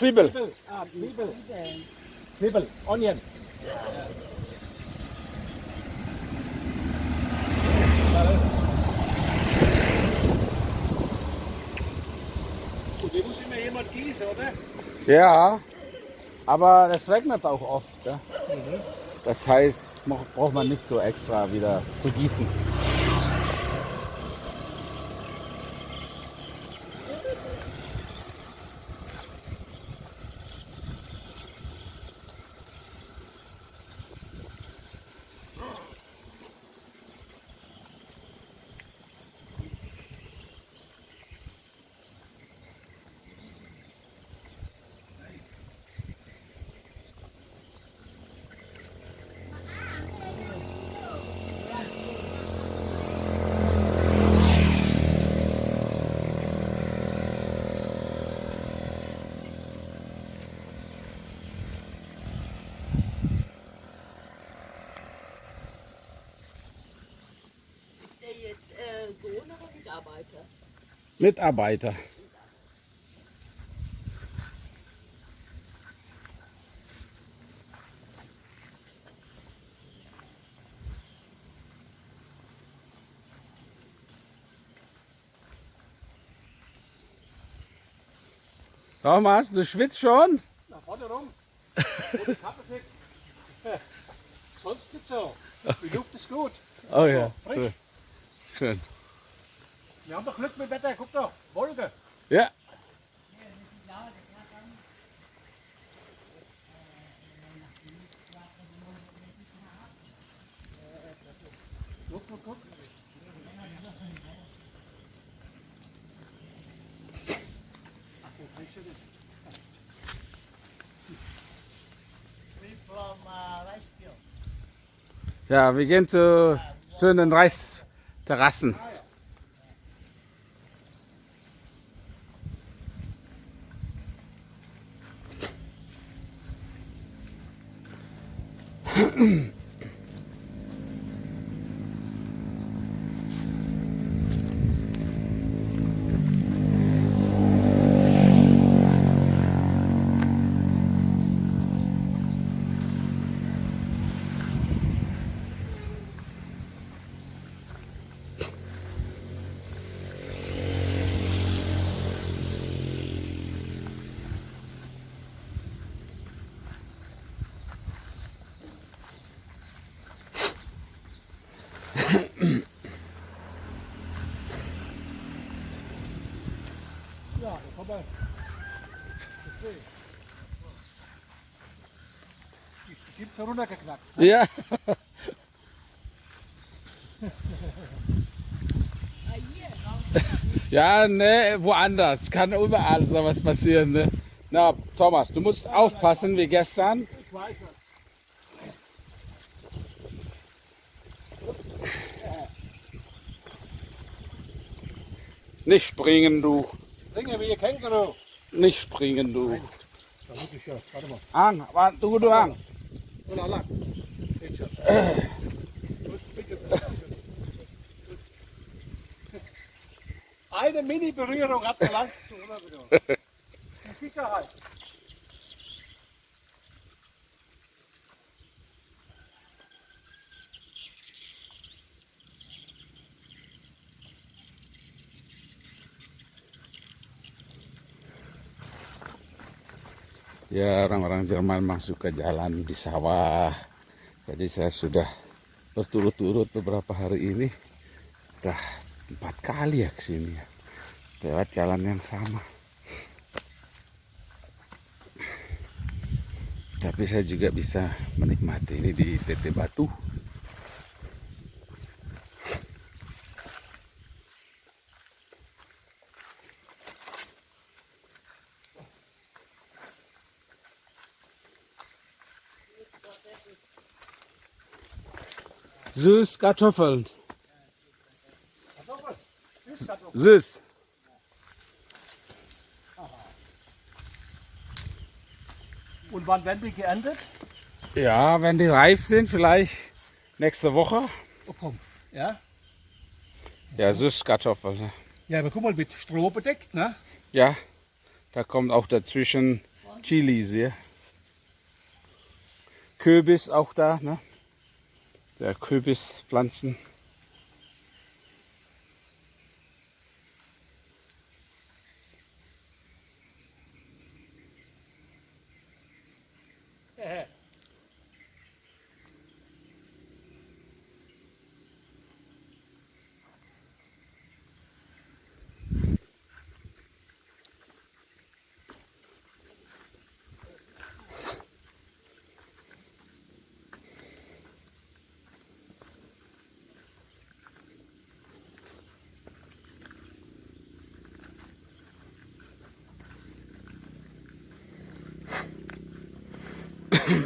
Zwiebel. Zwiebel. Ah, Zwiebel. Zwiebel. Onion. Gut, die muss immer jemand gießen, oder? Ja, aber es regnet auch oft. Gell? Das heißt, braucht man nicht so extra wieder zu gießen. Jetzt äh, Sohn oder Mitarbeiter? Mitarbeiter. Thomas, du schwitzt schon? Na, vorne rum. Kappe. Sonst nicht so. Die Luft ist gut. Oh ja, frisch. Schön. Wir haben doch Glück mit Wetter. Guck doch. Wolke. Ja, Guck, guck, guck. Ja, wir gehen zu schönen Reisterrassen. Ja, da kommen wir. Okay. Die so runtergeknackst. ne? Ja, ja, ne, woanders. Kann überall sowas passieren. Ne? Na, Thomas, du musst aufpassen wie gestern. Ich weiß schon. Nicht springen, du. Ringe wie ein Känguru. Nicht springen, du. Da wirklich ja. Warte mal. Ang, wa- du, du, Ang. Oh la la. Geht schon. Eine Mini-Berührung hat gelangt. Mit Sicherheit. Ya, orang-orang Jerman masuk ke jalan di sawah. Jadi saya sudah berturut-turut beberapa hari ini. Udah empat kali ya ke sini ya. Lewat jalan yang sama. Tapi saya juga bisa menikmati ini di TT Batu. Süß Kartoffeln. Süß. Und wann werden die geerntet? Ja, wenn die reif sind, vielleicht nächste Woche. Oh komm. Ja? Ja, Süßkartoffeln. Ja, aber guck mal, mit Stroh bedeckt, ne? Ja, Da kommt auch dazwischen Chilis hier. Kürbis auch da, ne? Der Kürbispflanzen. Das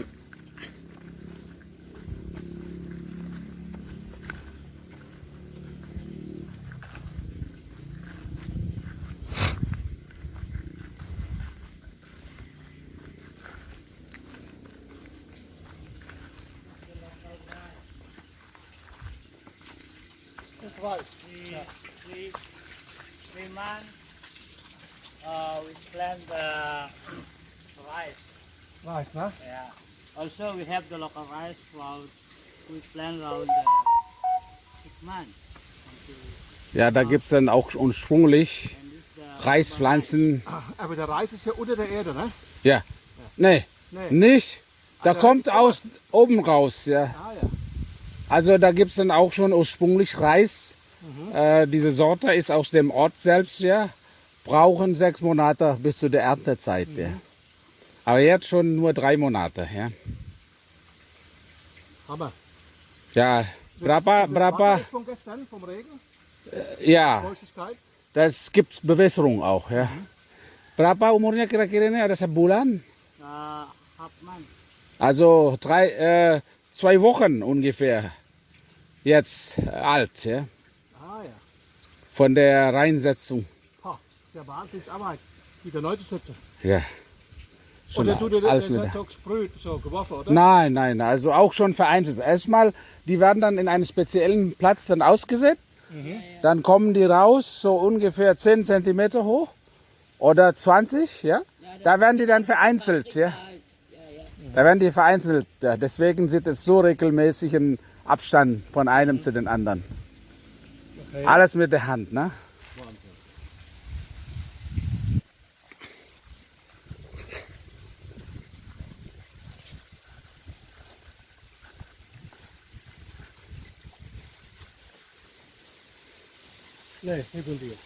weiß. three, three, three months, uh, we plant the rice. Weiß, ne? Yeah. Also, we have the local rice cloud. We plant around uh, six months. Ja, da gibt's dann auch ursprünglich the Reispflanzen. Ah, Aber der Reis ist ja unter der Erde, ne? Ja. Nee, Nee. nicht. Da Also kommt aus oben raus, ja. Ah ja. Also da gibt's dann auch schon ursprünglich Reis. Äh, diese Sorte ist aus dem Ort selbst, ja. Brauchen sechs Monate bis zu der Erntezeit, ja. Aber jetzt schon nur drei Monate, ja. Hammer. Ja, Wasser ist von gestern, vom Regen, ja, Feuchtigkeit. das gibt's Bewässerung auch, ja. Berapa umurnya kira-kira ini ada sebulan? uh. Also drei, äh, zwei Wochen ungefähr jetzt alt, ja. Ah ja. Von der Reinsetzung, Ha, das ist ja Wahnsinnsarbeit. Wieder neu zu setzen. ja. Schon Oder tut ihr das alles mit. hat so gesprüht, so geworfen, oder? Nein, nein, also auch schon vereinzelt. Erstmal, die werden dann in einen speziellen Platz dann ausgesetzt. Dann kommen die raus, so ungefähr 10 Zentimeter hoch oder 20, ja. Da werden die dann vereinzelt, ja. Ja, ja. Da werden die vereinzelt. Ja. Deswegen sieht es so regelmäßig ein Abstand von einem zu den anderen. Okay. Alles mit der Hand, ne? Nee, nicht von dir.